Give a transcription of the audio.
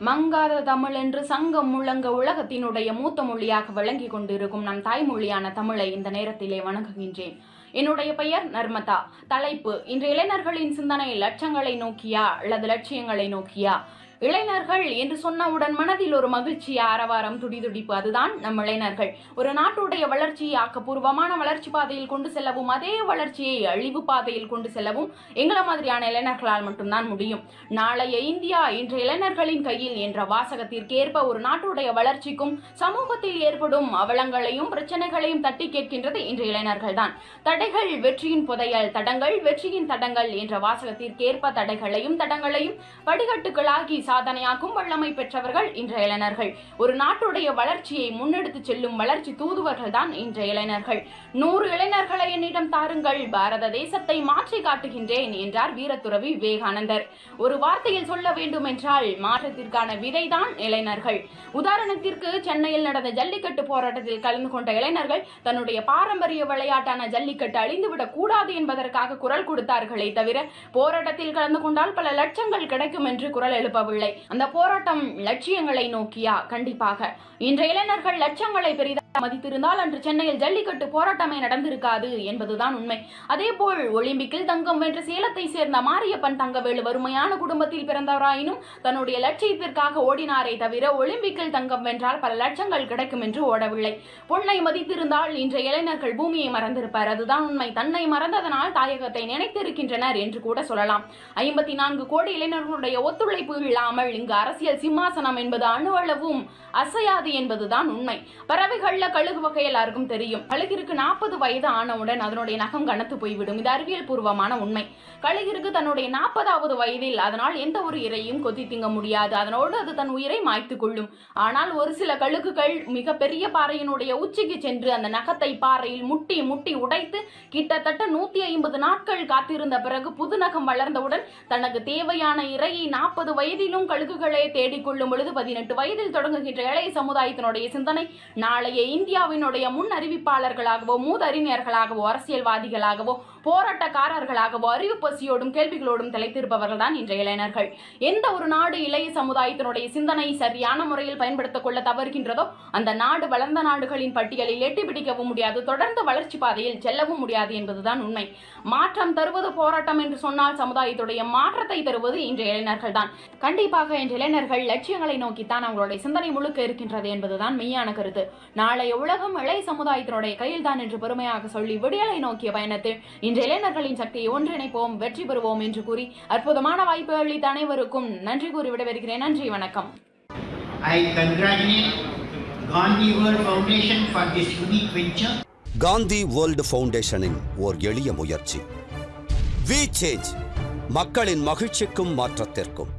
மங்காத தமிழ் என்று சங்கம் முழங்க உலகத்தினுடைய மூத்த மொழியாக விளங்கி கொண்டிருக்கும் நம் தாய்மொழியான தமிழை இந்த நேரத்திலே வணங்குகின்றேன். என்னுடைய பெயர் நர்மதா. தலைப்பு இன்று இளைஞர்களின் சிந்தனை லட்சங்களை நோக்கியா அல்லது லட்சியங்களை நோக்கியா? இளைஞர்கள் என்று சொன்னவுடன் மனதில் ஒரு மகிழ்ச்சி ஆரவாரம் துடிதுடிப்பு அதுதான் நம் இளைஞர்கள். ஒரு நாட்டுடைய வளர்ச்சியை ஆக்கப்பூர்வமான வளர்ச்சி பாதையில் கொண்டு செல்லவும் அதே வளர்ச்சியை அழிவு பாதையில் கொண்டு செல்லவும் எங்களை மாதிரியான இளைஞர்களால் மட்டும்தான் முடியும். நாளைய இந்தியா இன்று இளைஞர்களின் கையில் என்ற வாசகத்திற்கேற்ப ஒரு நாட்டுடைய வளர்ச்சிக்கும் சமூகத்தில் ஏற்படும் அவலங்களையும் பிரச்சனைகளையும் தட்டி கேட்கின்றது இன்று இளைஞர்கள் தான் தடைகள் வெற்றியின் புதையல் தடங்கள் வெற்றியின் தடங்கள் என்ற வாசகத்திற்கேற்ப தடைகளையும் தடங்களையும் படிகட்டுகளாகி சாதனையாக்கும் வல்லமை பெற்றவர்கள் இன்றைய இளைஞர்கள். ஒரு நாட்டுடைய வளர்ச்சியை முன்னெடுத்து செல்லும் வளர்ச்சி தூதுவர்கள் தான் இன்றைய இளைஞர்கள். நூறு இளைஞர்களை என்னிடம் தாருங்கள் பாரத தேசத்தை மாற்றி காட்டுகின்றேன் என்றார் வீரத்துறவி விவேகானந்தர். ஒரு வார்த்தையில் சொல்ல வேண்டும் என்றால் மாற்றத்திற்கான விதைதான் இளைஞர்கள். உதாரணத்திற்கு சென்னையில் நடந்த ஜல்லிக்கட்டு போராட்டத்தில் கலந்து கொண்ட இளைஞர்கள் தன்னுடைய பாரம்பரிய விளையாட்டான ஜல்லிக்கட்டு அழிந்துவிடக் கூடாது என்பதற்காக குரல் கொடுத்தார்களே தவிர போராட்டத்தில் கலந்து கொண்டால் பல லட்சங்கள் கிடைக்கும் என்று குரல் எழுப்பவில்லை அந்த போராட்டம் லட்சியங்களை நோக்கியா? கண்டிப்பாக. இன்றைய இளைஞர்கள் லட்சங்களை பெரிதாக மதித்திருந்தால் அன்று சென்னையில் ஜல்லிக்கட்டு போராட்டமே நடந்திருக்காது என்பதுதான் உண்மை. அதேபோல் ஒலிம்பிக்கில் தங்கம் வென்ற சேலத்தை சேர்ந்த மாரியப்பன் தங்கவேலு வறுமையான குடும்பத்தில் பிறந்தவராயினும் தன்னுடைய லட்சியத்திற்காக ஓடினாரே தவிர ஒலிம்பிக்கில் தங்கம் வென்றால் பல லட்சங்கள் கிடைக்கும் என்று ஓடவில்லை. பொன்னை மதித்திருந்தால் இன்றைய இளைஞர்கள் பூமியை மறந்திருப்பார். அதுதான் உண்மை. தன்னை மறந்ததனால் தாயகத்தை நினைத்திருக்கின்றனர் என்று கூட சொல்லலாம். ஐம்பத்தி நான்கு கோடி இளைஞர்களுடைய ஒத்துழைப்பு இல்லாமல் இங்கு அரசியல் சிம்மாசனம் என்பது அணுவளவும் அசையாது என்பதுதான் உண்மை. பறவைகள்ல கழுகு வகை எல்லாருக்கும் தெரியும். கழுகிற்கு நாற்பது வயது ஆனவுடன் அதனுடைய நகம் கனத்து போய்விடும். இது அறிவியல் பூர்வமான உண்மை. கழுகிற்கு தன்னுடைய நாற்பதாவது வயதில் அதனால் எந்த ஒரு இரையும் கொத்தி திங்க முடியாது. அதனோடு அது தன் உயிரை மாய்த்து கொள்ளும். ஆனால் ஒரு சில கழுகுகள் மிக பெரிய பாறையினுடைய உச்சிக்கு சென்று அந்த நகத்தை பாறையில் முட்டி முட்டி உடைத்து கிட்டத்தட்ட நூத்தி ஐம்பது நாட்கள் காத்திருந்த பிறகு புது நகம் வளர்ந்தவுடன் தனக்கு தேவையான இரையை நாற்பது வயதிலும் கழுகுகளை தேடிக்கொள்ளும் பொழுது பதினெட்டு வயதில் தொடங்குகின்ற இளைய சமுதாயத்தினுடைய சிந்தனை நாளைய இந்தியாவினுடைய முன் அறிவிப்பாளர்களாகவோ மூதறிஞர்களாகவோ அரசியல்வாதிகளாகவோ போராட்டக்காரர்களாகவோ அறிவு பசியோடும் கேள்விகளோடும் திளைத்திருப்பவர்கள் தான் இன்றைய இளைஞர்கள். எந்த ஒரு நாடு இளைய சமுதாயத்தினுடைய சிந்தனை சரியான முறையில் பயன்படுத்திக் கொள்ள தவறுகின்றதோ அந்த நாடு வளர்ந்த நாடுகளின் பட்டியலில் எட்டி பிடிக்கவும் முடியாது தொடர்ந்து வளர்ச்சி பாதையில் செல்லவும் முடியாது என்பதுதான் உண்மை. மாற்றம் தருவது போராட்டம் என்று சொன்னால் சமுதாயத்துடைய மாற்றத்தை தருவது இன்றைய இளைஞர்கள் தான் கண்டிப்பாக இன்று இளைஞர்கள் லட்சியங்களை நோக்கித்தான் அவங்களுடைய சிந்தனை முழுக்க இருக்கின்றது என்பதுதான் மெய்யான கருத்து. நாளைய உலகம் இளைய சமுதாயத்தினுடைய கையில் தான் என்று பெருமையாக சொல்லி விடியலை நோக்கிய பயணத்தில் இன்று இளைஞர்களின் சக்தியை ஒன்றிணைப்போம் வெற்றி பெறுவோம் என்று கூறி அற்புதமான வாய்ப்பு அளித்த அனைவருக்கும் நன்றி கூறி விடைபெறுகிறேன். நன்றி வணக்கம். I congratulate Gandhi World Foundation for this unique venture. Gandhi world ஃபவுண்டேஷனின் ஓர் எளிய முயற்சி. வி சேஞ்ச் மக்களின் மகிழ்ச்சிக்கும் மாற்றத்திற்கும்.